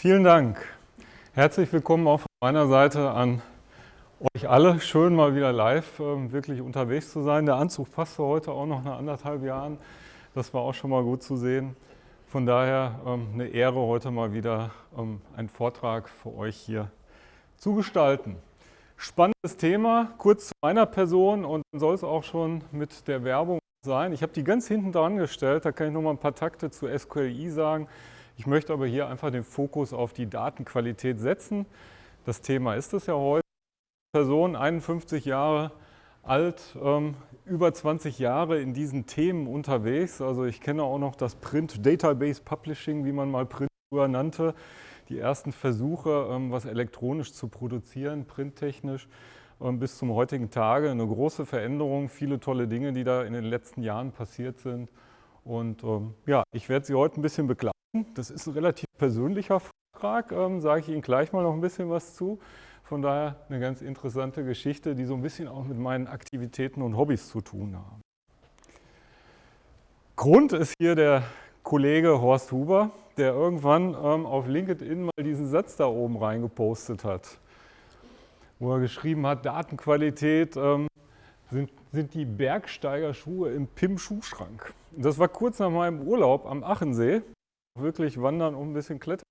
Vielen Dank. Herzlich willkommen auch von meiner Seite an euch alle. Schön mal wieder live äh, wirklich unterwegs zu sein. Der Anzug passte heute auch noch nach anderthalb Jahren. Das war auch schon mal gut zu sehen. Von daher ähm, eine Ehre, heute mal wieder ähm, einen Vortrag für euch hier zu gestalten. Spannendes Thema, kurz zu meiner Person und dann soll es auch schon mit der Werbung sein. Ich habe die ganz hinten dran gestellt, da kann ich noch mal ein paar Takte zu SQLI sagen. Ich möchte aber hier einfach den Fokus auf die Datenqualität setzen. Das Thema ist es ja heute. Person, 51 Jahre alt, ähm, über 20 Jahre in diesen Themen unterwegs. Also ich kenne auch noch das Print Database Publishing, wie man mal Print früher nannte. Die ersten Versuche, ähm, was elektronisch zu produzieren, printtechnisch, ähm, bis zum heutigen Tage. Eine große Veränderung, viele tolle Dinge, die da in den letzten Jahren passiert sind. Und ähm, ja, ich werde Sie heute ein bisschen begleiten. Das ist ein relativ persönlicher Vortrag, ähm, sage ich Ihnen gleich mal noch ein bisschen was zu. Von daher eine ganz interessante Geschichte, die so ein bisschen auch mit meinen Aktivitäten und Hobbys zu tun haben. Grund ist hier der Kollege Horst Huber, der irgendwann ähm, auf LinkedIn mal diesen Satz da oben reingepostet hat, wo er geschrieben hat, Datenqualität ähm, sind, sind die Bergsteigerschuhe im PIM-Schuhschrank. Das war kurz nach meinem Urlaub am Achensee wirklich wandern und ein bisschen klettern.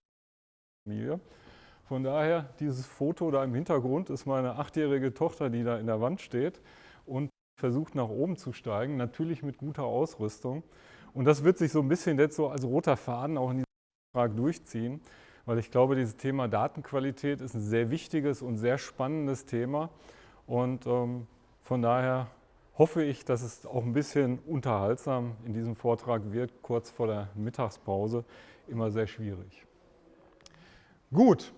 Von daher, dieses Foto da im Hintergrund ist meine achtjährige Tochter, die da in der Wand steht und versucht nach oben zu steigen, natürlich mit guter Ausrüstung. Und das wird sich so ein bisschen jetzt so als roter Faden auch in diesem Frage durchziehen, weil ich glaube, dieses Thema Datenqualität ist ein sehr wichtiges und sehr spannendes Thema. Und ähm, von daher hoffe ich, dass es auch ein bisschen unterhaltsam in diesem Vortrag wird, kurz vor der Mittagspause. Immer sehr schwierig. Gut,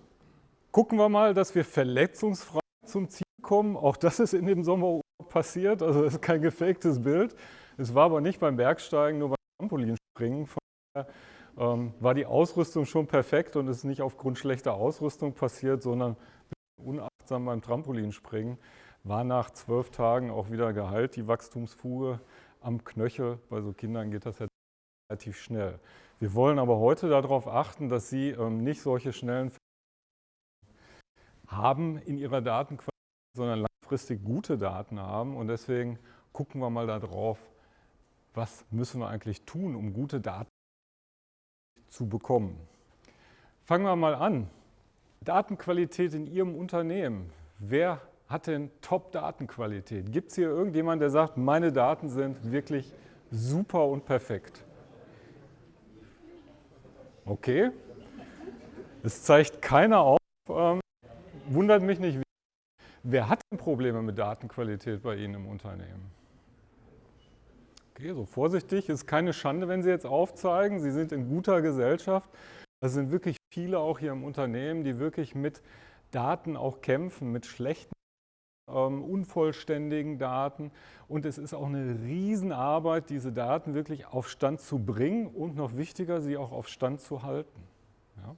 gucken wir mal, dass wir verletzungsfrei zum Ziel kommen. Auch das ist in dem Sommer passiert, also das ist kein gefaktes Bild. Es war aber nicht beim Bergsteigen, nur beim Trampolinspringen. Von daher ähm, war die Ausrüstung schon perfekt und es ist nicht aufgrund schlechter Ausrüstung passiert, sondern unachtsam beim Trampolinspringen war nach zwölf Tagen auch wieder geheilt, die Wachstumsfuge am Knöchel. Bei so Kindern geht das ja relativ schnell. Wir wollen aber heute darauf achten, dass Sie ähm, nicht solche schnellen haben in Ihrer Datenqualität, sondern langfristig gute Daten haben. Und deswegen gucken wir mal darauf, was müssen wir eigentlich tun, um gute Daten zu bekommen. Fangen wir mal an. Datenqualität in Ihrem Unternehmen. Wer hat denn Top-Datenqualität? Gibt es hier irgendjemand, der sagt, meine Daten sind wirklich super und perfekt? Okay. Es zeigt keiner auf. Ähm, wundert mich nicht. Wer hat denn Probleme mit Datenqualität bei Ihnen im Unternehmen? Okay, so vorsichtig, ist keine Schande, wenn Sie jetzt aufzeigen. Sie sind in guter Gesellschaft. Es sind wirklich viele auch hier im Unternehmen, die wirklich mit Daten auch kämpfen, mit schlechten ähm, unvollständigen Daten. Und es ist auch eine Riesenarbeit, diese Daten wirklich auf Stand zu bringen und noch wichtiger, sie auch auf Stand zu halten. Ja.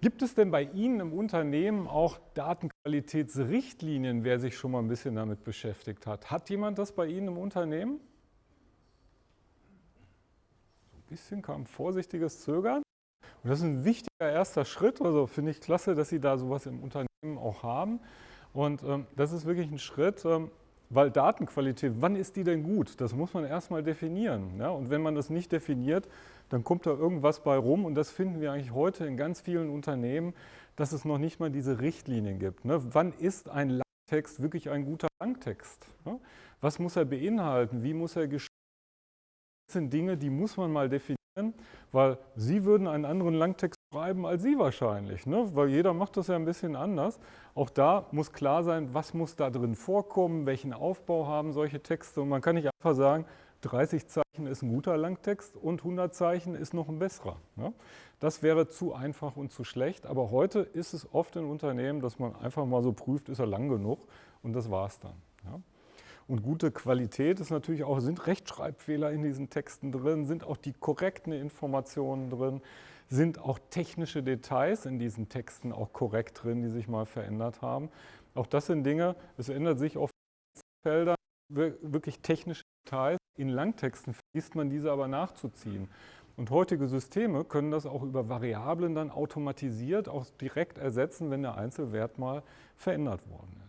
Gibt es denn bei Ihnen im Unternehmen auch Datenqualitätsrichtlinien, wer sich schon mal ein bisschen damit beschäftigt hat? Hat jemand das bei Ihnen im Unternehmen? So ein bisschen kam vorsichtiges Zögern. Und das ist ein wichtiger erster Schritt. Also finde ich klasse, dass Sie da sowas im Unternehmen auch haben. Und ähm, das ist wirklich ein Schritt, ähm, weil Datenqualität, wann ist die denn gut? Das muss man erstmal definieren. Ja? Und wenn man das nicht definiert, dann kommt da irgendwas bei rum. Und das finden wir eigentlich heute in ganz vielen Unternehmen, dass es noch nicht mal diese Richtlinien gibt. Ne? Wann ist ein Langtext wirklich ein guter Langtext? Ne? Was muss er beinhalten? Wie muss er geschrieben Das sind Dinge, die muss man mal definieren, weil Sie würden einen anderen Langtext schreiben als Sie wahrscheinlich, ne? weil jeder macht das ja ein bisschen anders. Auch da muss klar sein, was muss da drin vorkommen, welchen Aufbau haben solche Texte und man kann nicht einfach sagen, 30 Zeichen ist ein guter Langtext und 100 Zeichen ist noch ein besserer. Ne? Das wäre zu einfach und zu schlecht, aber heute ist es oft in Unternehmen, dass man einfach mal so prüft, ist er lang genug und das war es dann. Ja? Und gute Qualität ist natürlich auch, sind Rechtschreibfehler in diesen Texten drin, sind auch die korrekten Informationen drin, sind auch technische Details in diesen Texten auch korrekt drin, die sich mal verändert haben. Auch das sind Dinge, es ändert sich auf Feldern wirklich technische Details. In Langtexten vergisst man diese aber nachzuziehen. Und heutige Systeme können das auch über Variablen dann automatisiert auch direkt ersetzen, wenn der Einzelwert mal verändert worden ist.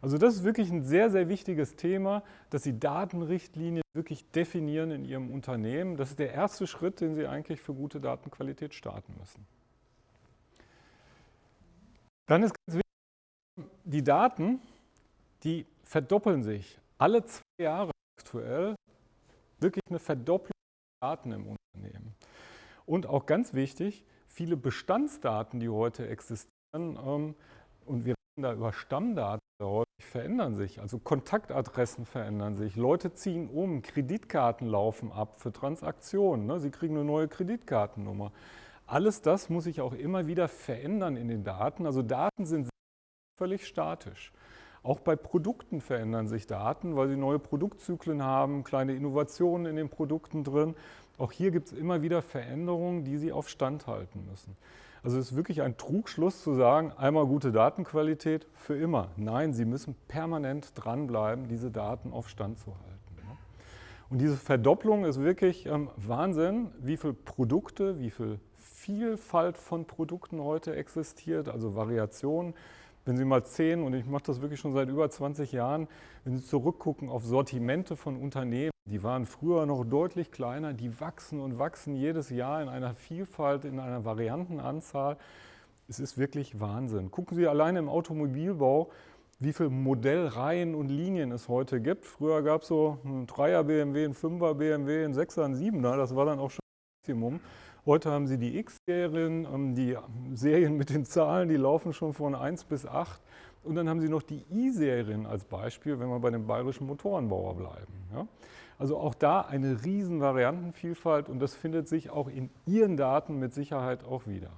Also das ist wirklich ein sehr, sehr wichtiges Thema, dass Sie Datenrichtlinien wirklich definieren in Ihrem Unternehmen. Das ist der erste Schritt, den Sie eigentlich für gute Datenqualität starten müssen. Dann ist ganz wichtig, die Daten, die verdoppeln sich alle zwei Jahre aktuell. Wirklich eine Verdopplung der Daten im Unternehmen. Und auch ganz wichtig, viele Bestandsdaten, die heute existieren, ähm, und wir über Stammdaten, häufig verändern sich. Also Kontaktadressen verändern sich, Leute ziehen um, Kreditkarten laufen ab für Transaktionen. Ne? Sie kriegen eine neue Kreditkartennummer. Alles das muss sich auch immer wieder verändern in den Daten. Also Daten sind völlig statisch. Auch bei Produkten verändern sich Daten, weil sie neue Produktzyklen haben, kleine Innovationen in den Produkten drin. Auch hier gibt es immer wieder Veränderungen, die Sie auf Stand halten müssen. Also es ist wirklich ein Trugschluss zu sagen, einmal gute Datenqualität für immer. Nein, Sie müssen permanent dranbleiben, diese Daten auf Stand zu halten. Und diese Verdopplung ist wirklich ähm, Wahnsinn, wie viele Produkte, wie viel Vielfalt von Produkten heute existiert, also Variationen. Wenn Sie mal zehn, und ich mache das wirklich schon seit über 20 Jahren, wenn Sie zurückgucken auf Sortimente von Unternehmen, die waren früher noch deutlich kleiner, die wachsen und wachsen jedes Jahr in einer Vielfalt, in einer Variantenanzahl. Es ist wirklich Wahnsinn. Gucken Sie alleine im Automobilbau, wie viele Modellreihen und Linien es heute gibt. Früher gab es so einen 3er BMW, einen 5er BMW, einen 6er, einen 7er, das war dann auch schon Maximum. Heute haben Sie die X-Serien, ähm, die Serien mit den Zahlen, die laufen schon von 1 bis 8. Und dann haben Sie noch die I-Serien als Beispiel, wenn wir bei dem bayerischen Motorenbauer bleiben. Ja? Also auch da eine riesen Variantenvielfalt und das findet sich auch in Ihren Daten mit Sicherheit auch wieder.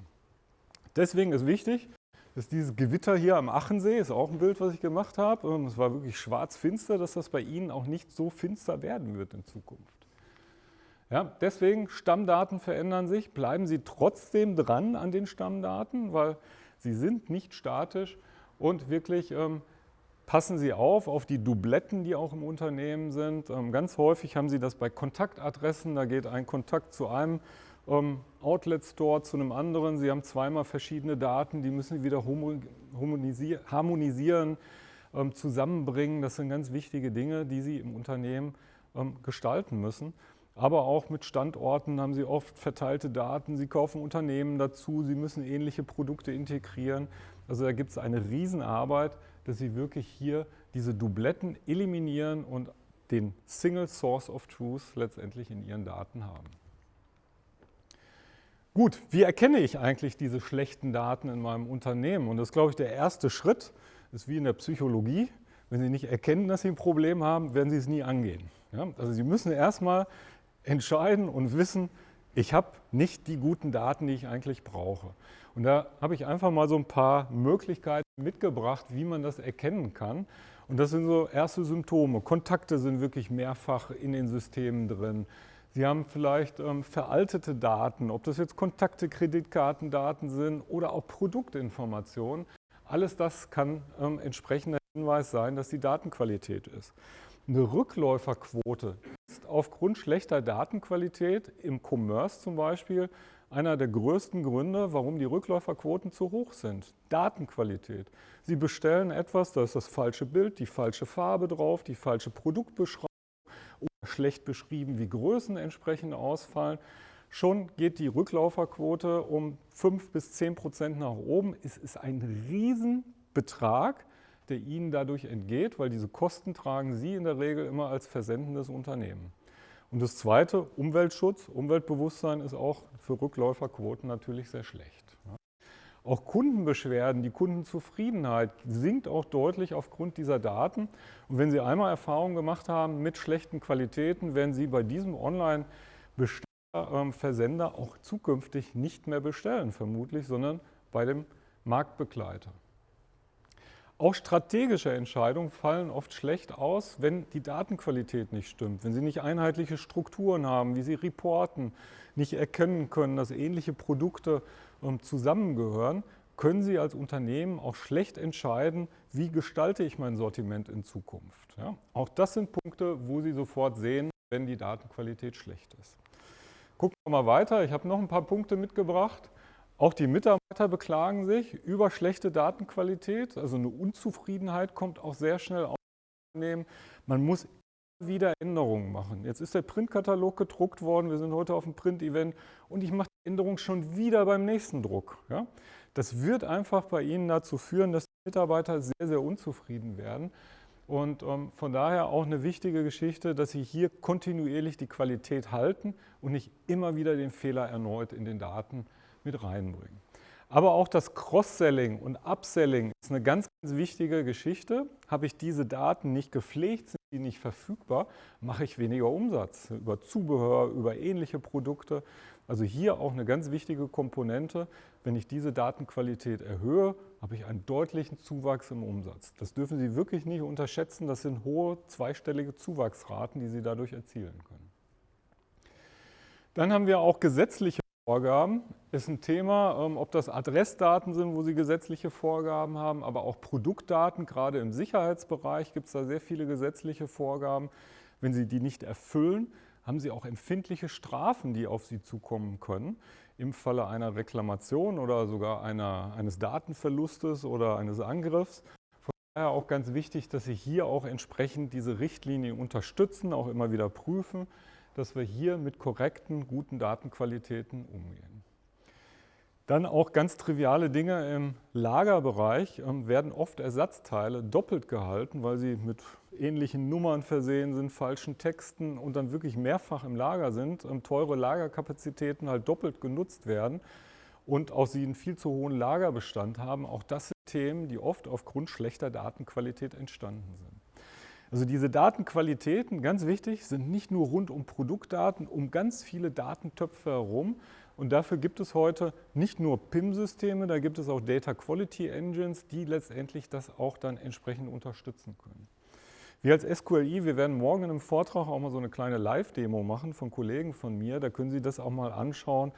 Deswegen ist wichtig, dass dieses Gewitter hier am Achensee, ist auch ein Bild, was ich gemacht habe, es war wirklich schwarz-finster, dass das bei Ihnen auch nicht so finster werden wird in Zukunft. Ja, deswegen, Stammdaten verändern sich. Bleiben Sie trotzdem dran an den Stammdaten, weil sie sind nicht statisch und wirklich ähm, passen Sie auf, auf die Dubletten, die auch im Unternehmen sind. Ähm, ganz häufig haben Sie das bei Kontaktadressen, da geht ein Kontakt zu einem ähm, Outlet-Store zu einem anderen. Sie haben zweimal verschiedene Daten, die müssen Sie wieder harmonisieren, ähm, zusammenbringen. Das sind ganz wichtige Dinge, die Sie im Unternehmen gestalten müssen aber auch mit Standorten haben Sie oft verteilte Daten. Sie kaufen Unternehmen dazu, Sie müssen ähnliche Produkte integrieren. Also da gibt es eine Riesenarbeit, dass Sie wirklich hier diese Dubletten eliminieren und den Single Source of Truth letztendlich in Ihren Daten haben. Gut, wie erkenne ich eigentlich diese schlechten Daten in meinem Unternehmen? Und das ist, glaube ich, der erste Schritt. Das ist wie in der Psychologie. Wenn Sie nicht erkennen, dass Sie ein Problem haben, werden Sie es nie angehen. Ja? Also Sie müssen erstmal entscheiden und wissen, ich habe nicht die guten Daten, die ich eigentlich brauche. Und da habe ich einfach mal so ein paar Möglichkeiten mitgebracht, wie man das erkennen kann. Und das sind so erste Symptome. Kontakte sind wirklich mehrfach in den Systemen drin. Sie haben vielleicht ähm, veraltete Daten, ob das jetzt Kontakte, Kreditkartendaten sind oder auch Produktinformationen. Alles das kann ähm, entsprechender Hinweis sein, dass die Datenqualität ist. Eine Rückläuferquote aufgrund schlechter Datenqualität im Commerce zum Beispiel einer der größten Gründe, warum die Rückläuferquoten zu hoch sind. Datenqualität. Sie bestellen etwas, da ist das falsche Bild, die falsche Farbe drauf, die falsche Produktbeschreibung oder schlecht beschrieben, wie Größen entsprechend ausfallen. Schon geht die Rückläuferquote um 5 bis 10 Prozent nach oben. Es ist ein Riesenbetrag, der Ihnen dadurch entgeht, weil diese Kosten tragen Sie in der Regel immer als versendendes Unternehmen. Und das Zweite, Umweltschutz, Umweltbewusstsein ist auch für Rückläuferquoten natürlich sehr schlecht. Auch Kundenbeschwerden, die Kundenzufriedenheit sinkt auch deutlich aufgrund dieser Daten. Und wenn Sie einmal Erfahrungen gemacht haben mit schlechten Qualitäten, werden Sie bei diesem Online-Versender ähm, auch zukünftig nicht mehr bestellen, vermutlich, sondern bei dem Marktbegleiter. Auch strategische Entscheidungen fallen oft schlecht aus, wenn die Datenqualität nicht stimmt, wenn Sie nicht einheitliche Strukturen haben, wie Sie reporten, nicht erkennen können, dass ähnliche Produkte ähm, zusammengehören, können Sie als Unternehmen auch schlecht entscheiden, wie gestalte ich mein Sortiment in Zukunft. Ja? Auch das sind Punkte, wo Sie sofort sehen, wenn die Datenqualität schlecht ist. Gucken wir mal weiter. Ich habe noch ein paar Punkte mitgebracht. Auch die Mitarbeiter beklagen sich über schlechte Datenqualität. Also eine Unzufriedenheit kommt auch sehr schnell auf. Man muss wieder Änderungen machen. Jetzt ist der Printkatalog gedruckt worden, wir sind heute auf dem Print-Event und ich mache die Änderung schon wieder beim nächsten Druck. Ja? Das wird einfach bei Ihnen dazu führen, dass die Mitarbeiter sehr, sehr unzufrieden werden. Und ähm, von daher auch eine wichtige Geschichte, dass Sie hier kontinuierlich die Qualität halten und nicht immer wieder den Fehler erneut in den Daten mit reinbringen. Aber auch das Cross-Selling und Upselling ist eine ganz, ganz wichtige Geschichte. Habe ich diese Daten nicht gepflegt, sind die nicht verfügbar, mache ich weniger Umsatz über Zubehör, über ähnliche Produkte. Also hier auch eine ganz wichtige Komponente. Wenn ich diese Datenqualität erhöhe, habe ich einen deutlichen Zuwachs im Umsatz. Das dürfen Sie wirklich nicht unterschätzen. Das sind hohe zweistellige Zuwachsraten, die Sie dadurch erzielen können. Dann haben wir auch gesetzliche Vorgaben. Ist ein Thema, ähm, ob das Adressdaten sind, wo Sie gesetzliche Vorgaben haben, aber auch Produktdaten. Gerade im Sicherheitsbereich gibt es da sehr viele gesetzliche Vorgaben. Wenn Sie die nicht erfüllen, haben Sie auch empfindliche Strafen, die auf Sie zukommen können. Im Falle einer Reklamation oder sogar einer, eines Datenverlustes oder eines Angriffs. Von daher auch ganz wichtig, dass Sie hier auch entsprechend diese Richtlinie unterstützen, auch immer wieder prüfen dass wir hier mit korrekten, guten Datenqualitäten umgehen. Dann auch ganz triviale Dinge im Lagerbereich ähm, werden oft Ersatzteile doppelt gehalten, weil sie mit ähnlichen Nummern versehen sind, falschen Texten und dann wirklich mehrfach im Lager sind, ähm, teure Lagerkapazitäten halt doppelt genutzt werden und auch sie einen viel zu hohen Lagerbestand haben. Auch das sind Themen, die oft aufgrund schlechter Datenqualität entstanden sind. Also diese Datenqualitäten, ganz wichtig, sind nicht nur rund um Produktdaten, um ganz viele Datentöpfe herum. Und dafür gibt es heute nicht nur PIM-Systeme, da gibt es auch Data Quality Engines, die letztendlich das auch dann entsprechend unterstützen können. Wir als SQLI, wir werden morgen in einem Vortrag auch mal so eine kleine Live-Demo machen von Kollegen von mir. Da können Sie das auch mal anschauen.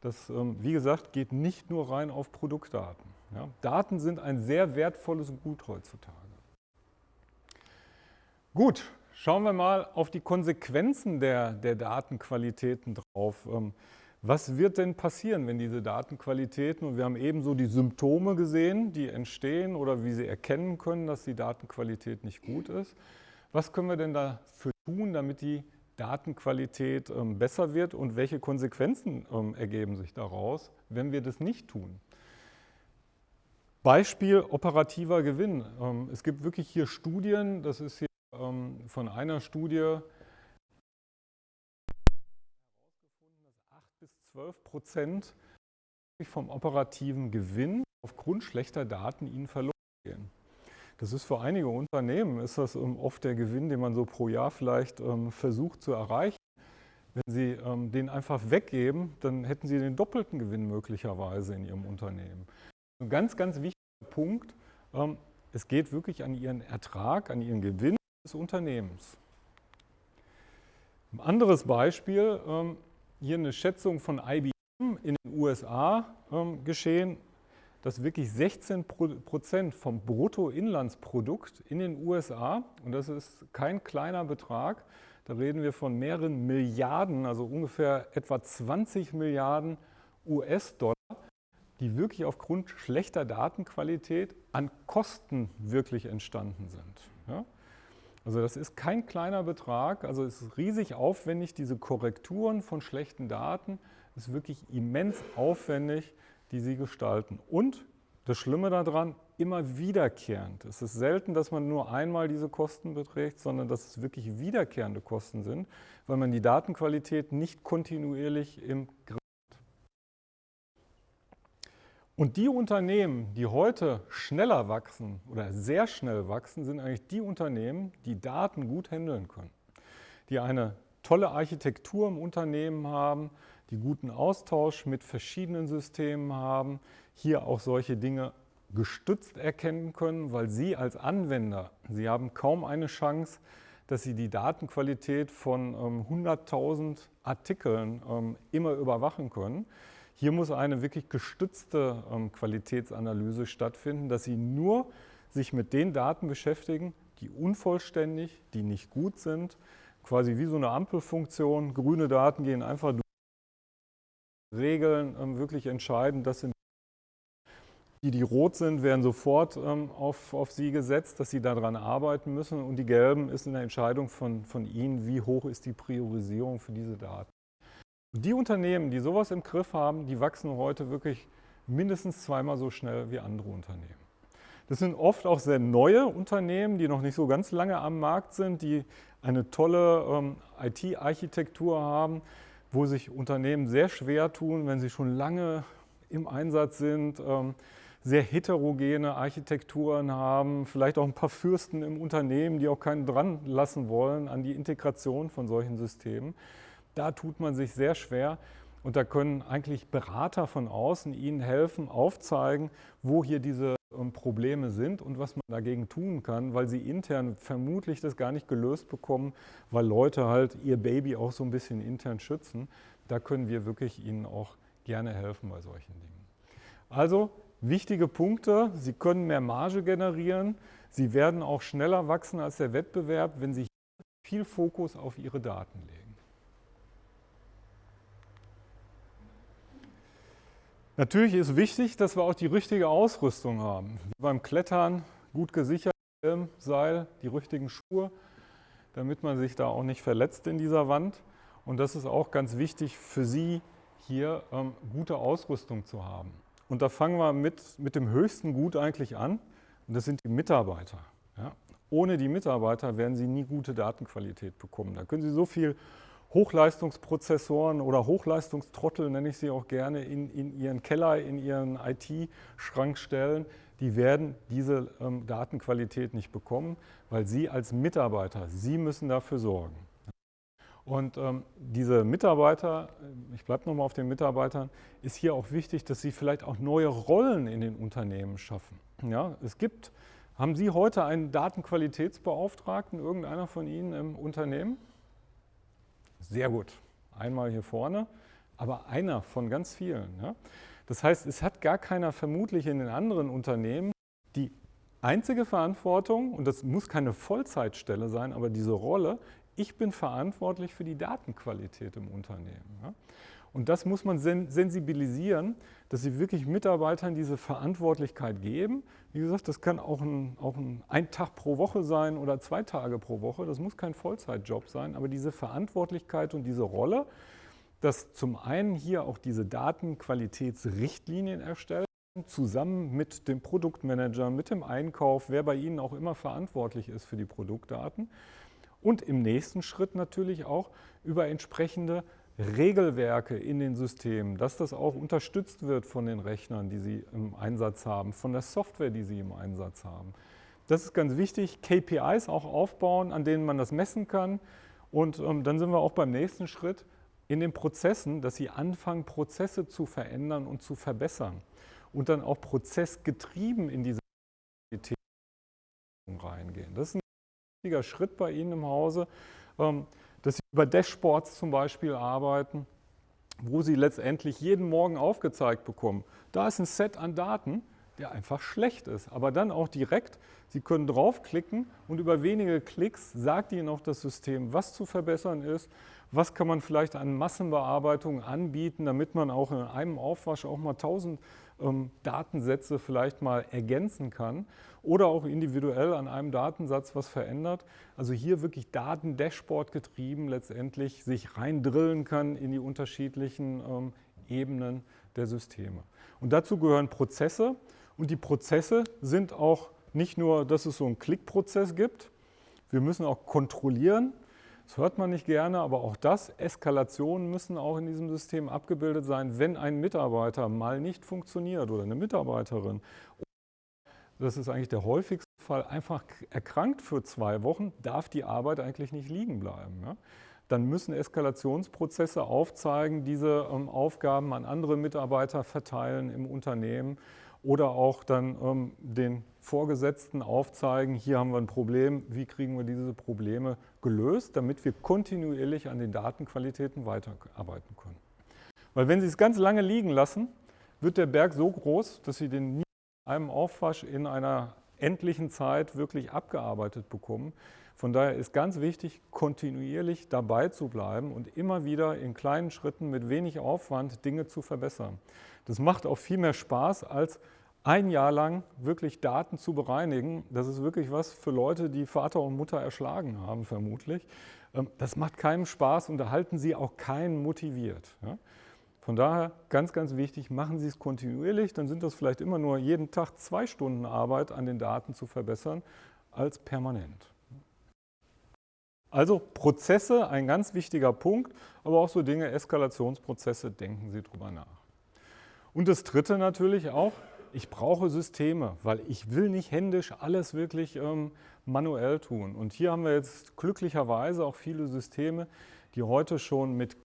Das, ähm, wie gesagt, geht nicht nur rein auf Produktdaten. Ja, Daten sind ein sehr wertvolles Gut heutzutage. Gut, schauen wir mal auf die Konsequenzen der, der Datenqualitäten drauf. Ähm, was wird denn passieren, wenn diese Datenqualitäten, und wir haben eben so die Symptome gesehen, die entstehen oder wie Sie erkennen können, dass die Datenqualität nicht gut ist. Was können wir denn dafür tun, damit die Datenqualität ähm, besser wird und welche Konsequenzen ähm, ergeben sich daraus, wenn wir das nicht tun? Beispiel operativer Gewinn. Es gibt wirklich hier Studien, das ist hier ähm, von einer Studie herausgefunden, dass 8 bis 12 Prozent vom operativen Gewinn aufgrund schlechter Daten ihnen verloren gehen. Das ist für einige Unternehmen, ist das ähm, oft der Gewinn, den man so pro Jahr vielleicht ähm, versucht zu erreichen. Wenn Sie ähm, den einfach weggeben, dann hätten Sie den doppelten Gewinn möglicherweise in Ihrem Unternehmen. Ein ganz, ganz wichtiger Punkt, es geht wirklich an Ihren Ertrag, an Ihren Gewinn des Unternehmens. Ein anderes Beispiel, ähm, hier eine Schätzung von IBM in den USA ähm, geschehen, dass wirklich 16 Prozent vom Bruttoinlandsprodukt in den USA, und das ist kein kleiner Betrag, da reden wir von mehreren Milliarden, also ungefähr etwa 20 Milliarden US-Dollar, die wirklich aufgrund schlechter Datenqualität an Kosten wirklich entstanden sind. Ja? Also das ist kein kleiner Betrag, also es ist riesig aufwendig, diese Korrekturen von schlechten Daten ist wirklich immens aufwendig, die Sie gestalten. Und das Schlimme daran, immer wiederkehrend. Es ist selten, dass man nur einmal diese Kosten beträgt, sondern dass es wirklich wiederkehrende Kosten sind, weil man die Datenqualität nicht kontinuierlich im Griff und die Unternehmen, die heute schneller wachsen oder sehr schnell wachsen, sind eigentlich die Unternehmen, die Daten gut handeln können. Die eine tolle Architektur im Unternehmen haben, die guten Austausch mit verschiedenen Systemen haben, hier auch solche Dinge gestützt erkennen können, weil Sie als Anwender, Sie haben kaum eine Chance, dass Sie die Datenqualität von ähm, 100.000 Artikeln ähm, immer überwachen können. Hier muss eine wirklich gestützte ähm, Qualitätsanalyse stattfinden, dass Sie nur sich mit den Daten beschäftigen, die unvollständig, die nicht gut sind, quasi wie so eine Ampelfunktion. Grüne Daten gehen einfach durch, Regeln ähm, wirklich entscheiden. Das sind die, die rot sind, werden sofort ähm, auf, auf sie gesetzt, dass sie daran arbeiten müssen. Und die gelben ist eine Entscheidung von, von ihnen, wie hoch ist die Priorisierung für diese Daten. Die Unternehmen, die sowas im Griff haben, die wachsen heute wirklich mindestens zweimal so schnell wie andere Unternehmen. Das sind oft auch sehr neue Unternehmen, die noch nicht so ganz lange am Markt sind, die eine tolle ähm, IT-Architektur haben, wo sich Unternehmen sehr schwer tun, wenn sie schon lange im Einsatz sind, ähm, sehr heterogene Architekturen haben, vielleicht auch ein paar Fürsten im Unternehmen, die auch keinen dran lassen wollen an die Integration von solchen Systemen. Da tut man sich sehr schwer und da können eigentlich Berater von außen Ihnen helfen, aufzeigen, wo hier diese ähm, Probleme sind und was man dagegen tun kann, weil sie intern vermutlich das gar nicht gelöst bekommen, weil Leute halt ihr Baby auch so ein bisschen intern schützen. Da können wir wirklich Ihnen auch gerne helfen bei solchen Dingen. Also Wichtige Punkte, Sie können mehr Marge generieren, Sie werden auch schneller wachsen als der Wettbewerb, wenn Sie viel Fokus auf Ihre Daten legen. Natürlich ist wichtig, dass wir auch die richtige Ausrüstung haben. Wie beim Klettern, gut gesichert, Seil, die richtigen Schuhe, damit man sich da auch nicht verletzt in dieser Wand. Und das ist auch ganz wichtig für Sie, hier ähm, gute Ausrüstung zu haben. Und da fangen wir mit, mit dem höchsten Gut eigentlich an. Und das sind die Mitarbeiter. Ja. Ohne die Mitarbeiter werden Sie nie gute Datenqualität bekommen. Da können Sie so viel Hochleistungsprozessoren oder Hochleistungstrottel, nenne ich sie auch gerne, in, in Ihren Keller, in Ihren IT-Schrank stellen. Die werden diese ähm, Datenqualität nicht bekommen, weil Sie als Mitarbeiter, Sie müssen dafür sorgen. Und ähm, diese Mitarbeiter, äh, ich bleibe nochmal auf den Mitarbeitern, ist hier auch wichtig, dass sie vielleicht auch neue Rollen in den Unternehmen schaffen. Ja, es gibt, haben Sie heute einen Datenqualitätsbeauftragten, irgendeiner von Ihnen im Unternehmen? Sehr gut, einmal hier vorne, aber einer von ganz vielen. Ja? Das heißt, es hat gar keiner vermutlich in den anderen Unternehmen die einzige Verantwortung, und das muss keine Vollzeitstelle sein, aber diese Rolle ich bin verantwortlich für die Datenqualität im Unternehmen. Ja? Und das muss man sensibilisieren, dass Sie wirklich Mitarbeitern diese Verantwortlichkeit geben. Wie gesagt, das kann auch ein, auch ein, ein Tag pro Woche sein oder zwei Tage pro Woche. Das muss kein Vollzeitjob sein, aber diese Verantwortlichkeit und diese Rolle, dass zum einen hier auch diese Datenqualitätsrichtlinien erstellt, zusammen mit dem Produktmanager, mit dem Einkauf, wer bei Ihnen auch immer verantwortlich ist für die Produktdaten, und im nächsten Schritt natürlich auch über entsprechende Regelwerke in den Systemen, dass das auch unterstützt wird von den Rechnern, die Sie im Einsatz haben, von der Software, die Sie im Einsatz haben. Das ist ganz wichtig, KPIs auch aufbauen, an denen man das messen kann. Und ähm, dann sind wir auch beim nächsten Schritt in den Prozessen, dass Sie anfangen, Prozesse zu verändern und zu verbessern und dann auch prozessgetrieben in diese reingehen. Das ist ein wichtiger Schritt bei Ihnen im Hause, ähm, dass Sie über Dashboards zum Beispiel arbeiten, wo Sie letztendlich jeden Morgen aufgezeigt bekommen. Da ist ein Set an Daten, der einfach schlecht ist, aber dann auch direkt, Sie können draufklicken und über wenige Klicks sagt Ihnen auch das System, was zu verbessern ist, was kann man vielleicht an Massenbearbeitung anbieten, damit man auch in einem Aufwasch auch mal 1000 ähm, Datensätze vielleicht mal ergänzen kann oder auch individuell an einem Datensatz was verändert. Also hier wirklich Daten-Dashboard getrieben letztendlich sich reindrillen kann in die unterschiedlichen ähm, Ebenen der Systeme. Und dazu gehören Prozesse und die Prozesse sind auch nicht nur, dass es so einen Klickprozess gibt, wir müssen auch kontrollieren, das hört man nicht gerne, aber auch das, Eskalationen müssen auch in diesem System abgebildet sein, wenn ein Mitarbeiter mal nicht funktioniert oder eine Mitarbeiterin. Das ist eigentlich der häufigste Fall, einfach erkrankt für zwei Wochen, darf die Arbeit eigentlich nicht liegen bleiben. Ja? Dann müssen Eskalationsprozesse aufzeigen, diese ähm, Aufgaben an andere Mitarbeiter verteilen im Unternehmen oder auch dann ähm, den Vorgesetzten aufzeigen, hier haben wir ein Problem, wie kriegen wir diese Probleme gelöst, damit wir kontinuierlich an den Datenqualitäten weiterarbeiten können. Weil wenn Sie es ganz lange liegen lassen, wird der Berg so groß, dass Sie den nie in einem Aufwasch in einer endlichen Zeit wirklich abgearbeitet bekommen, Von daher ist ganz wichtig, kontinuierlich dabei zu bleiben und immer wieder in kleinen Schritten mit wenig Aufwand Dinge zu verbessern. Das macht auch viel mehr Spaß, als ein Jahr lang wirklich Daten zu bereinigen. Das ist wirklich was für Leute, die Vater und Mutter erschlagen haben, vermutlich. Ähm, das macht keinem Spaß und da halten Sie auch keinen motiviert. Von daher ganz, ganz wichtig, machen Sie es kontinuierlich, dann sind das vielleicht immer nur jeden Tag zwei Stunden Arbeit an den Daten zu verbessern, als permanent. Also Prozesse, ein ganz wichtiger Punkt, aber auch so Dinge, Eskalationsprozesse, denken Sie drüber nach. Und das Dritte natürlich auch, ich brauche Systeme, weil ich will nicht händisch alles wirklich ähm, manuell tun. Und hier haben wir jetzt glücklicherweise auch viele Systeme, die heute schon mit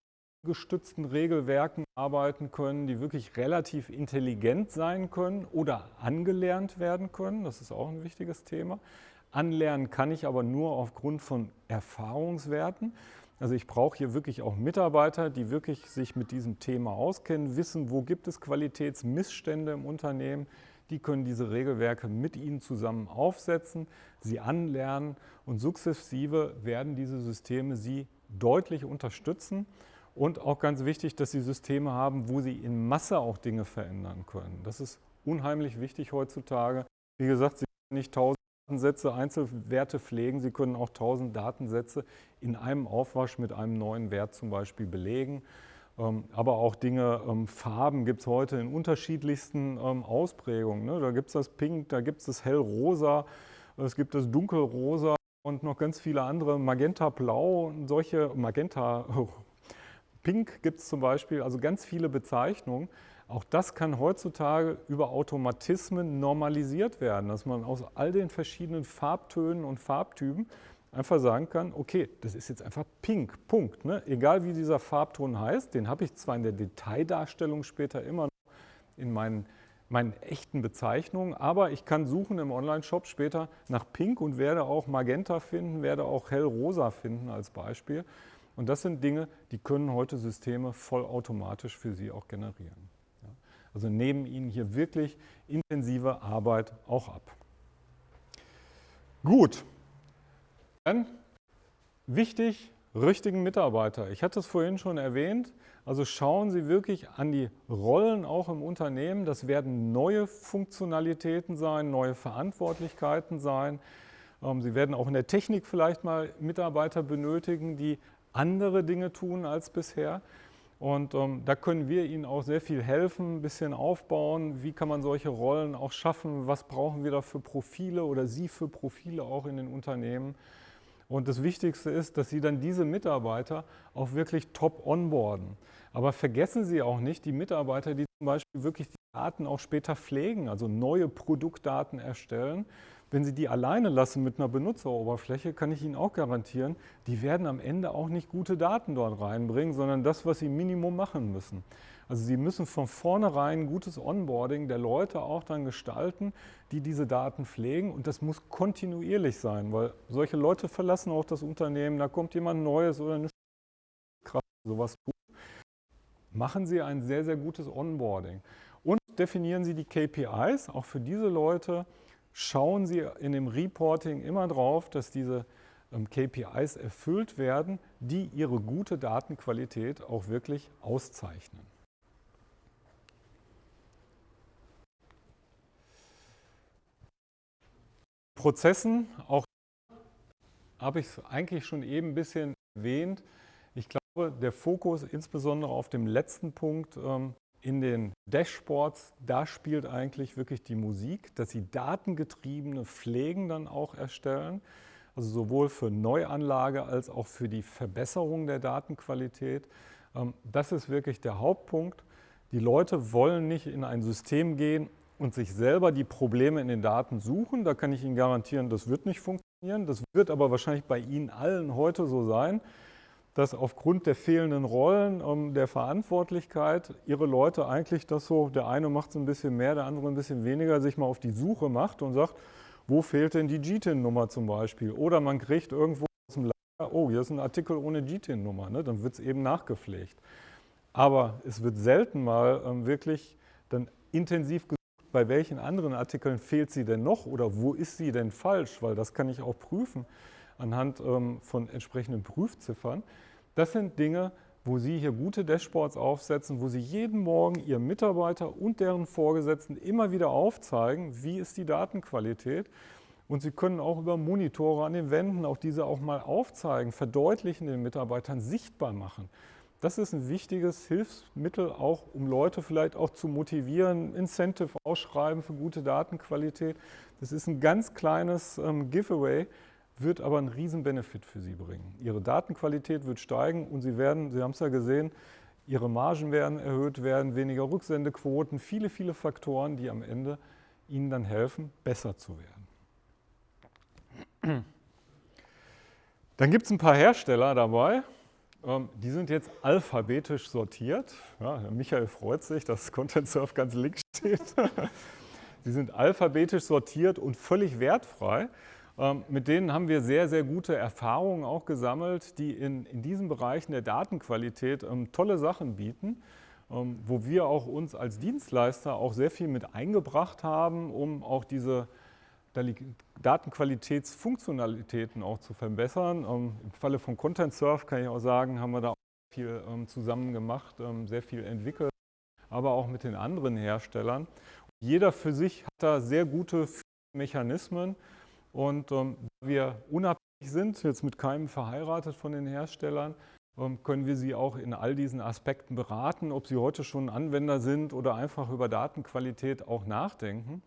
gestützten Regelwerken arbeiten können, die wirklich relativ intelligent sein können oder angelernt werden können. Das ist auch ein wichtiges Thema. Anlernen kann ich aber nur aufgrund von Erfahrungswerten. Also ich brauche hier wirklich auch Mitarbeiter, die wirklich sich mit diesem Thema auskennen, wissen, wo gibt es Qualitätsmissstände im Unternehmen. Die können diese Regelwerke mit Ihnen zusammen aufsetzen, sie anlernen und sukzessive werden diese Systeme Sie deutlich unterstützen. Und auch ganz wichtig, dass Sie Systeme haben, wo Sie in Masse auch Dinge verändern können. Das ist unheimlich wichtig heutzutage. Wie gesagt, Sie können nicht tausend Datensätze, Einzelwerte pflegen. Sie können auch 1000 Datensätze in einem Aufwasch mit einem neuen Wert zum Beispiel belegen. Ähm, aber auch Dinge, ähm, Farben gibt es heute in unterschiedlichsten ähm, Ausprägungen. Ne? Da gibt es das Pink, da gibt es das Hellrosa, es gibt das Dunkelrosa und noch ganz viele andere, Magenta Blau und solche, Magenta Pink gibt es zum Beispiel, also ganz viele Bezeichnungen. Auch das kann heutzutage über Automatismen normalisiert werden, dass man aus all den verschiedenen Farbtönen und Farbtypen einfach sagen kann, okay, das ist jetzt einfach pink, Punkt. Ne? Egal wie dieser Farbton heißt, den habe ich zwar in der Detaildarstellung später immer noch in meinen, meinen echten Bezeichnungen, aber ich kann suchen im Online-Shop später nach pink und werde auch Magenta finden, werde auch hellrosa finden als Beispiel. Und das sind Dinge, die können heute Systeme vollautomatisch für Sie auch generieren. Also nehmen Ihnen hier wirklich intensive Arbeit auch ab. Gut, dann wichtig, richtigen Mitarbeiter. Ich hatte es vorhin schon erwähnt, also schauen Sie wirklich an die Rollen auch im Unternehmen. Das werden neue Funktionalitäten sein, neue Verantwortlichkeiten sein. Ähm, Sie werden auch in der Technik vielleicht mal Mitarbeiter benötigen, die andere Dinge tun als bisher. Und ähm, da können wir Ihnen auch sehr viel helfen, ein bisschen aufbauen. Wie kann man solche Rollen auch schaffen? Was brauchen wir da für Profile oder Sie für Profile auch in den Unternehmen? Und das Wichtigste ist, dass Sie dann diese Mitarbeiter auch wirklich top onboarden. Aber vergessen Sie auch nicht die Mitarbeiter, die zum Beispiel wirklich die Daten auch später pflegen, also neue Produktdaten erstellen. Wenn Sie die alleine lassen mit einer Benutzeroberfläche, kann ich Ihnen auch garantieren, die werden am Ende auch nicht gute Daten dort reinbringen, sondern das, was Sie Minimum machen müssen. Also Sie müssen von vornherein gutes Onboarding der Leute auch dann gestalten, die diese Daten pflegen und das muss kontinuierlich sein, weil solche Leute verlassen auch das Unternehmen, da kommt jemand Neues oder eine Kraft, sowas tut. Machen Sie ein sehr, sehr gutes Onboarding und definieren Sie die KPIs, auch für diese Leute, schauen Sie in dem Reporting immer drauf, dass diese ähm, KPIs erfüllt werden, die Ihre gute Datenqualität auch wirklich auszeichnen. Prozessen, auch habe ich es eigentlich schon eben ein bisschen erwähnt. Ich glaube, der Fokus insbesondere auf dem letzten Punkt ähm, in den Dashboards, da spielt eigentlich wirklich die Musik, dass Sie datengetriebene Pflegen dann auch erstellen, also sowohl für Neuanlage als auch für die Verbesserung der Datenqualität. Ähm, das ist wirklich der Hauptpunkt. Die Leute wollen nicht in ein System gehen und sich selber die Probleme in den Daten suchen. Da kann ich Ihnen garantieren, das wird nicht funktionieren. Das wird aber wahrscheinlich bei Ihnen allen heute so sein dass aufgrund der fehlenden Rollen, um, der Verantwortlichkeit ihre Leute eigentlich das so, der eine macht es ein bisschen mehr, der andere ein bisschen weniger, sich mal auf die Suche macht und sagt, wo fehlt denn die GTIN-Nummer zum Beispiel? Oder man kriegt irgendwo aus dem Lager, oh, hier ist ein Artikel ohne GTIN-Nummer, ne? dann wird es eben nachgepflegt. Aber es wird selten mal ähm, wirklich dann intensiv gesucht, bei welchen anderen Artikeln fehlt sie denn noch oder wo ist sie denn falsch, weil das kann ich auch prüfen anhand ähm, von entsprechenden Prüfziffern. Das sind Dinge, wo Sie hier gute Dashboards aufsetzen, wo Sie jeden Morgen Ihren Mitarbeiter und deren Vorgesetzten immer wieder aufzeigen, wie ist die Datenqualität. Und Sie können auch über Monitore an den Wänden auch diese auch mal aufzeigen, verdeutlichen den Mitarbeitern, sichtbar machen. Das ist ein wichtiges Hilfsmittel, auch um Leute vielleicht auch zu motivieren, Incentive ausschreiben für gute Datenqualität. Das ist ein ganz kleines ähm, Giveaway, wird aber einen riesen Benefit für Sie bringen. Ihre Datenqualität wird steigen und Sie werden, Sie haben es ja gesehen, Ihre Margen werden erhöht werden, weniger Rücksendequoten, viele, viele Faktoren, die am Ende Ihnen dann helfen, besser zu werden. Dann gibt es ein paar Hersteller dabei, ähm, die sind jetzt alphabetisch sortiert. Ja, Michael freut sich, dass Content Surf ganz links steht. Die sind alphabetisch sortiert und völlig wertfrei. Ähm, mit denen haben wir sehr, sehr gute Erfahrungen auch gesammelt, die in, in diesen Bereichen der Datenqualität ähm, tolle Sachen bieten, wo wir auch uns als Dienstleister auch sehr viel mit eingebracht haben, um auch diese Datenqualitätsfunktionalitäten auch zu verbessern. Ähm, Im Falle von Content Surf kann ich auch sagen, haben wir da viel ähm, zusammen gemacht, ähm, sehr viel entwickelt, aber auch mit den anderen Herstellern. Jeder für sich hat da sehr gute Mechanismen und da wir unabhängig sind, jetzt mit keinem verheiratet von den Herstellern, können wir Sie auch in all diesen Aspekten beraten, ob Sie heute schon Anwender sind oder einfach über Datenqualität auch nachdenken.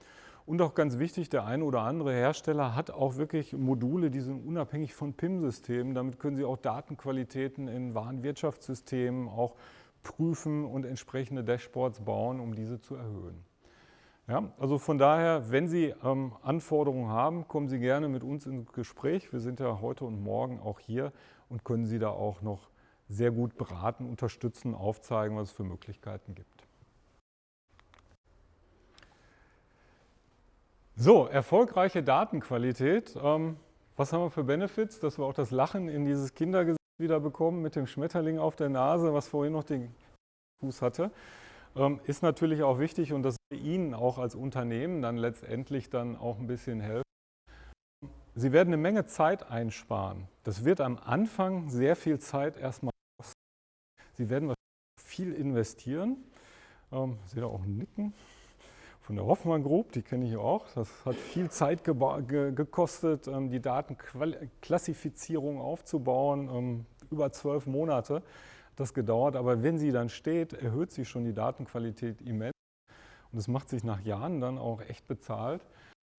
Und auch ganz wichtig, der eine oder andere Hersteller hat auch wirklich Module, die sind unabhängig von PIM-Systemen. Damit können Sie auch Datenqualitäten in Warenwirtschaftssystemen auch prüfen und entsprechende Dashboards bauen, um diese zu erhöhen. Ja, also von daher, wenn Sie ähm, Anforderungen haben, kommen Sie gerne mit uns ins Gespräch. Wir sind ja heute und morgen auch hier und können Sie da auch noch sehr gut beraten, unterstützen, aufzeigen, was es für Möglichkeiten gibt. So, erfolgreiche Datenqualität. Ähm, was haben wir für Benefits? Dass wir auch das Lachen in dieses Kindergesicht wieder bekommen mit dem Schmetterling auf der Nase, was vorhin noch den Fuß hatte. Ähm, ist natürlich auch wichtig und das wir Ihnen auch als Unternehmen dann letztendlich dann auch ein bisschen helfen. Sie werden eine Menge Zeit einsparen. Das wird am Anfang sehr viel Zeit erstmal kosten. Sie werden viel investieren. Ähm, sehe da auch ein Nicken von der Hoffmann Group, die kenne ich auch. Das hat viel Zeit ge gekostet, ähm, die Datenklassifizierung aufzubauen. Ähm, über zwölf Monate das gedauert. Aber wenn sie dann steht, erhöht sich schon die Datenqualität immens. Und es macht sich nach Jahren dann auch echt bezahlt.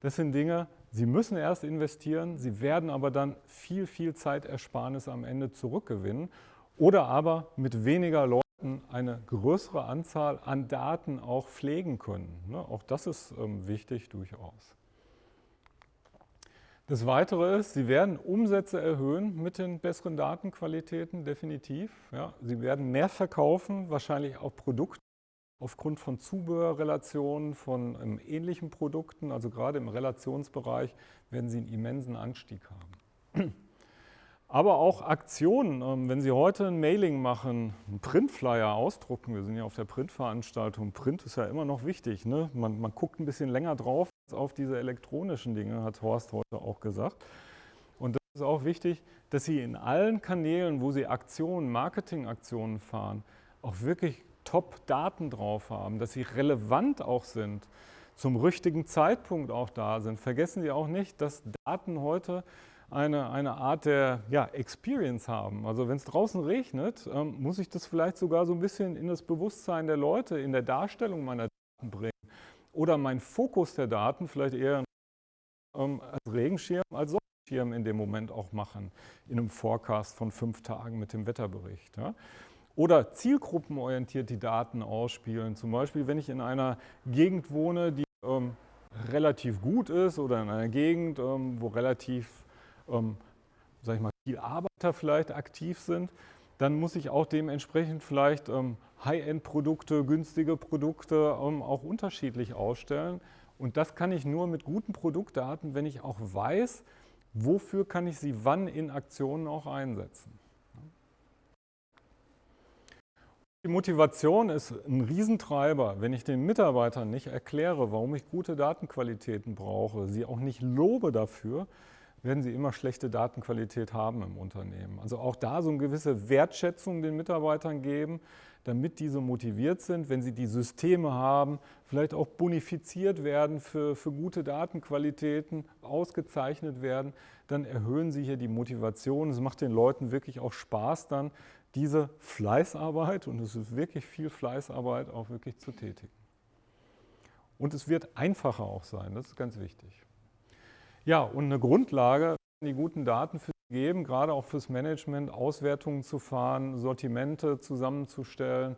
Das sind Dinge, Sie müssen erst investieren, Sie werden aber dann viel, viel Zeitersparnis am Ende zurückgewinnen oder aber mit weniger Leuten eine größere Anzahl an Daten auch pflegen können. Ne? Auch das ist ähm, wichtig durchaus. Das Weitere ist, Sie werden Umsätze erhöhen mit den besseren Datenqualitäten, definitiv. Ja, Sie werden mehr verkaufen, wahrscheinlich auch Produkte aufgrund von Zubehörrelationen, von ähm, ähnlichen Produkten. Also gerade im Relationsbereich werden Sie einen immensen Anstieg haben. Aber auch Aktionen, ähm, wenn Sie heute ein Mailing machen, einen Printflyer ausdrucken, wir sind ja auf der Printveranstaltung, Print ist ja immer noch wichtig, ne? man, man guckt ein bisschen länger drauf auf diese elektronischen Dinge, hat Horst heute auch gesagt. Und das ist auch wichtig, dass Sie in allen Kanälen, wo Sie Aktionen, Marketingaktionen fahren, auch wirklich Top-Daten drauf haben, dass sie relevant auch sind, zum richtigen Zeitpunkt auch da sind. Vergessen Sie auch nicht, dass Daten heute eine, eine Art der ja, Experience haben. Also wenn es draußen regnet, ähm, muss ich das vielleicht sogar so ein bisschen in das Bewusstsein der Leute, in der Darstellung meiner Daten bringen. Oder mein Fokus der Daten vielleicht eher ähm, als Regenschirm, als Sonnenschirm in dem Moment auch machen, in einem Forecast von fünf Tagen mit dem Wetterbericht. Ja. Oder zielgruppenorientiert die Daten ausspielen. Zum Beispiel, wenn ich in einer Gegend wohne, die ähm, relativ gut ist oder in einer Gegend, ähm, wo relativ ähm, ich mal, viel Arbeiter vielleicht aktiv sind, dann muss ich auch dementsprechend vielleicht ähm, High-End-Produkte, günstige Produkte ähm, auch unterschiedlich ausstellen. Und das kann ich nur mit guten Produktdaten, wenn ich auch weiß, wofür kann ich sie wann in Aktionen auch einsetzen. Die Motivation ist ein Riesentreiber. Wenn ich den Mitarbeitern nicht erkläre, warum ich gute Datenqualitäten brauche, sie auch nicht lobe dafür, werden sie immer schlechte Datenqualität haben im Unternehmen. Also auch da so eine gewisse Wertschätzung den Mitarbeitern geben, damit diese motiviert sind, wenn sie die Systeme haben, vielleicht auch bonifiziert werden für, für gute Datenqualitäten, ausgezeichnet werden, dann erhöhen sie hier die Motivation. Es macht den Leuten wirklich auch Spaß dann, diese Fleißarbeit, und es ist wirklich viel Fleißarbeit, auch wirklich zu tätigen. Und es wird einfacher auch sein, das ist ganz wichtig. Ja, und eine Grundlage, die guten Daten für Sie geben, gerade auch fürs Management, Auswertungen zu fahren, Sortimente zusammenzustellen,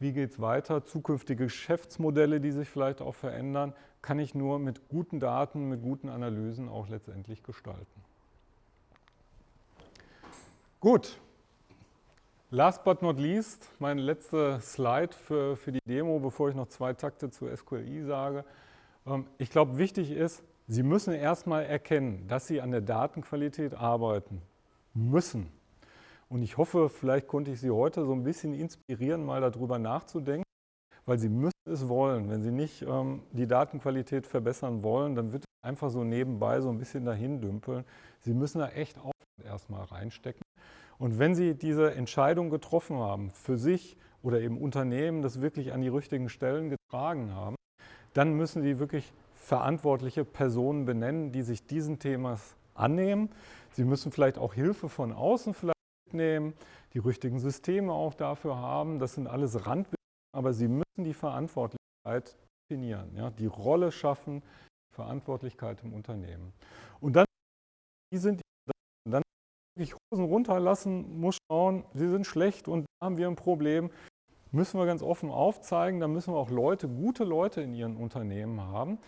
wie geht es weiter, zukünftige Geschäftsmodelle, die sich vielleicht auch verändern, kann ich nur mit guten Daten, mit guten Analysen auch letztendlich gestalten. Gut, last but not least, mein letzter Slide für, für die Demo, bevor ich noch zwei Takte zu SQLI sage. Ähm, ich glaube, wichtig ist, Sie müssen erstmal erkennen, dass Sie an der Datenqualität arbeiten müssen. Und ich hoffe, vielleicht konnte ich Sie heute so ein bisschen inspirieren, mal darüber nachzudenken, weil Sie müssen es wollen. Wenn Sie nicht ähm, die Datenqualität verbessern wollen, dann wird es einfach so nebenbei so ein bisschen dahin dümpeln. Sie müssen da echt Aufwand erstmal reinstecken. Und wenn Sie diese Entscheidung getroffen haben, für sich oder im Unternehmen das wirklich an die richtigen Stellen getragen haben, dann müssen Sie wirklich verantwortliche Personen benennen, die sich diesen Themas annehmen. Sie müssen vielleicht auch Hilfe von außen vielleicht mitnehmen, die richtigen Systeme auch dafür haben. Das sind alles Randbedingungen, aber Sie müssen die Verantwortlichkeit definieren, ja, die Rolle schaffen, Verantwortlichkeit im Unternehmen. Und dann, wie sind die, dann wirklich Hosen runterlassen, muss schauen, sie sind schlecht und da haben wir ein Problem, müssen wir ganz offen aufzeigen, da müssen wir auch Leute, gute Leute in ihren Unternehmen haben,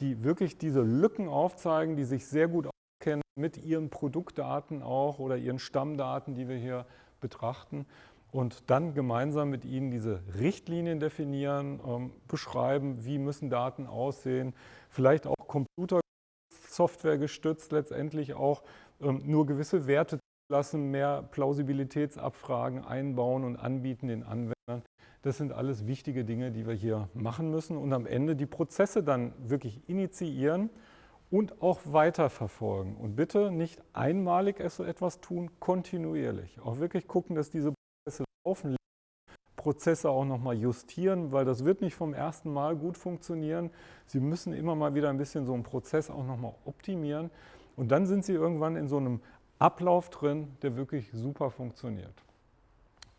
die wirklich diese Lücken aufzeigen, die sich sehr gut auskennen mit ihren Produktdaten auch oder ihren Stammdaten, die wir hier betrachten und dann gemeinsam mit ihnen diese Richtlinien definieren, ähm, beschreiben, wie müssen Daten aussehen, vielleicht auch Computersoftware gestützt letztendlich auch ähm, nur gewisse Werte lassen, mehr Plausibilitätsabfragen einbauen und anbieten den Anwendern. Das sind alles wichtige Dinge, die wir hier machen müssen und am Ende die Prozesse dann wirklich initiieren und auch weiterverfolgen. Und bitte nicht einmalig etwas tun, kontinuierlich. Auch wirklich gucken, dass diese Prozesse laufen, Prozesse auch nochmal justieren, weil das wird nicht vom ersten Mal gut funktionieren. Sie müssen immer mal wieder ein bisschen so einen Prozess auch nochmal optimieren und dann sind Sie irgendwann in so einem Ablauf drin, der wirklich super funktioniert.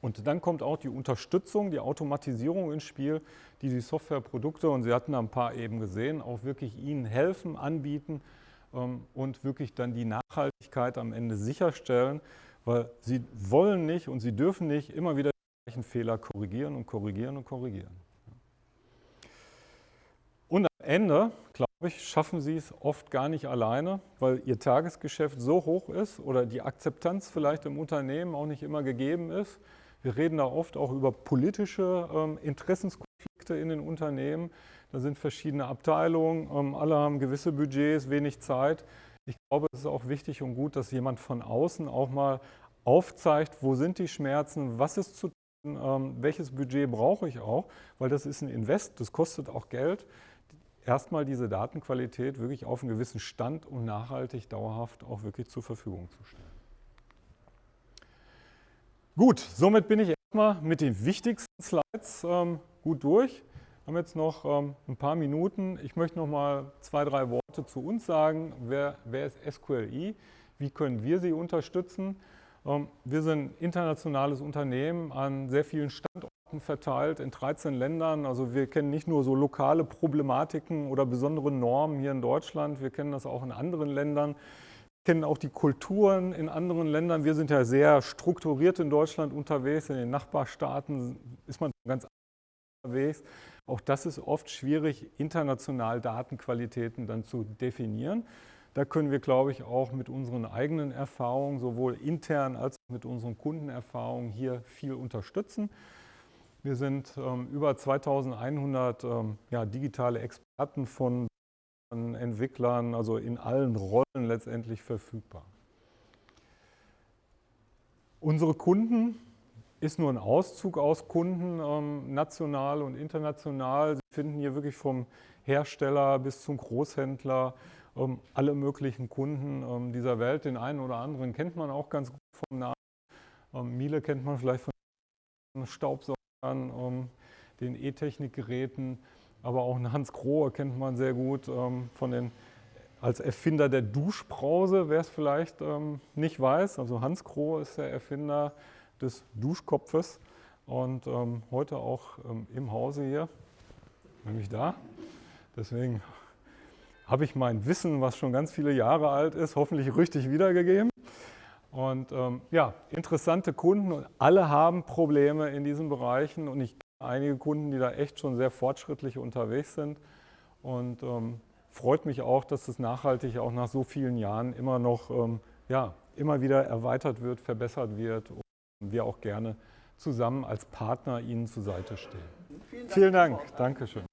Und dann kommt auch die Unterstützung, die Automatisierung ins Spiel, die die Softwareprodukte, und Sie hatten ein paar eben gesehen, auch wirklich Ihnen helfen, anbieten ähm, und wirklich dann die Nachhaltigkeit am Ende sicherstellen, weil Sie wollen nicht und Sie dürfen nicht immer wieder die gleichen Fehler korrigieren und korrigieren und korrigieren. Und am Ende, glaube ich, schaffen Sie es oft gar nicht alleine, weil Ihr Tagesgeschäft so hoch ist oder die Akzeptanz vielleicht im Unternehmen auch nicht immer gegeben ist, wir reden da oft auch über politische ähm, Interessenskonflikte in den Unternehmen. Da sind verschiedene Abteilungen, ähm, alle haben gewisse Budgets, wenig Zeit. Ich glaube, es ist auch wichtig und gut, dass jemand von außen auch mal aufzeigt, wo sind die Schmerzen, was ist zu tun, ähm, welches Budget brauche ich auch, weil das ist ein Invest, das kostet auch Geld. Erstmal diese Datenqualität wirklich auf einen gewissen Stand und nachhaltig, dauerhaft auch wirklich zur Verfügung zu stellen. Gut, somit bin ich erstmal mit den wichtigsten Slides ähm, gut durch. Wir haben jetzt noch ähm, ein paar Minuten. Ich möchte noch mal zwei, drei Worte zu uns sagen. Wer, wer ist SQLI? Wie können wir Sie unterstützen? Ähm, wir sind ein internationales Unternehmen an sehr vielen Standorten verteilt in 13 Ländern. Also wir kennen nicht nur so lokale Problematiken oder besondere Normen hier in Deutschland, wir kennen das auch in anderen Ländern kennen auch die Kulturen in anderen Ländern. Wir sind ja sehr strukturiert in Deutschland unterwegs. In den Nachbarstaaten ist man ganz unterwegs. Auch das ist oft schwierig, international Datenqualitäten dann zu definieren. Da können wir, glaube ich, auch mit unseren eigenen Erfahrungen, sowohl intern als auch mit unseren Kundenerfahrungen hier viel unterstützen. Wir sind ähm, über 2100 ähm, ja, digitale Experten von Entwicklern, also in allen Rollen letztendlich verfügbar. Unsere Kunden ist nur ein Auszug aus Kunden, ähm, national und international. Sie finden hier wirklich vom Hersteller bis zum Großhändler ähm, alle möglichen Kunden ähm, dieser Welt. Den einen oder anderen kennt man auch ganz gut vom Namen. Ähm, Miele kennt man vielleicht von Staubsaugern, ähm, den E-Technik-Geräten, aber auch einen Hans Grohe kennt man sehr gut ähm, von den als Erfinder der Duschbrause, wer es vielleicht ähm, nicht weiß. Also Hans Grohe ist der Erfinder des Duschkopfes und ähm, heute auch ähm, im Hause hier, nämlich da. Deswegen habe ich mein Wissen, was schon ganz viele Jahre alt ist, hoffentlich richtig wiedergegeben. Und ähm, ja, interessante Kunden und alle haben Probleme in diesen Bereichen und ich einige Kunden, die da echt schon sehr fortschrittlich unterwegs sind. Und ähm, freut mich auch, dass das nachhaltig auch nach so vielen Jahren immer noch, ähm, ja, immer wieder erweitert wird, verbessert wird und wir auch gerne zusammen als Partner Ihnen zur Seite stehen. Vielen Dank. Vielen Dank. Dankeschön.